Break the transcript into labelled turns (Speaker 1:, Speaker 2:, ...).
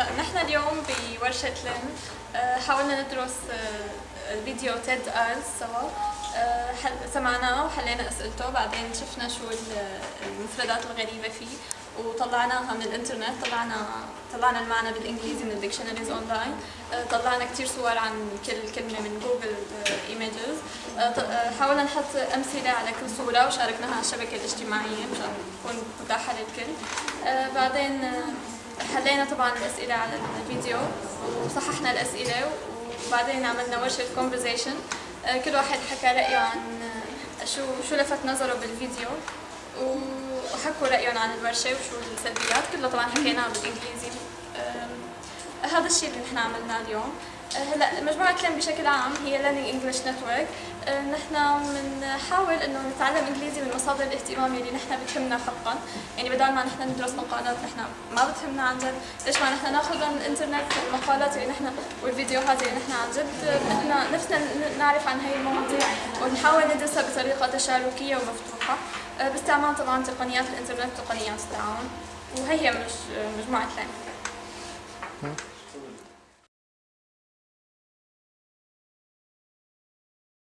Speaker 1: نحن اليوم بورشة لين آه، حاولنا ندرس آه، الفيديو TED Talks سوا. آه، سمعناه وحلينا أسئلته بعدين شفنا شو ال- المفردات الغريبة فيه وطلعناها من الإنترنت طلعنا طلعنا المعنى بالإنجليزي من ال dictionaries online طلعنا كثير صور عن كل كلمة من Google Images حاولنا نحط أمثلة على كل صورة وشاركناها على الشبكة الاجتماعية مشان تكون متاحة للكل. بعدين حلينا طبعا الأسئلة على الفيديو وصححنا الأسئلة وبعدين عملنا ورشة كونفرزيشن كل واحد حكى رأيه عن آه، شو شو لفت نظره بالفيديو وحكوا رأيهم عن الورشة وشو السلبيات. كله طبعا حكيناها بالإنجليزي. هذا الشيء اللي نحن عملناه اليوم. آه، هلا مجموعة لين بشكل عام هي Learning English Network. آه، نحن بنحاول إنه نتعلم إنجليزي من مصادر الاهتمام اللي نحن بتهمنا حقا. يعني بدل ما نحن ندرس مقالات نحن ما بتهمنا عن جد. ليش ما نحن ناخذها من الانترنت المقالات اللي نحن والفيديوهات اللي نحن عن جد؟ بدنا نفسنا نعرف عن هي المواضيع ونحاول ندرسها بطريقة تشاركية ومفتوحة آه، باستعمال طبعا تقنيات الإنترنت وتقنيات التعاون. وهي مجموعة لين.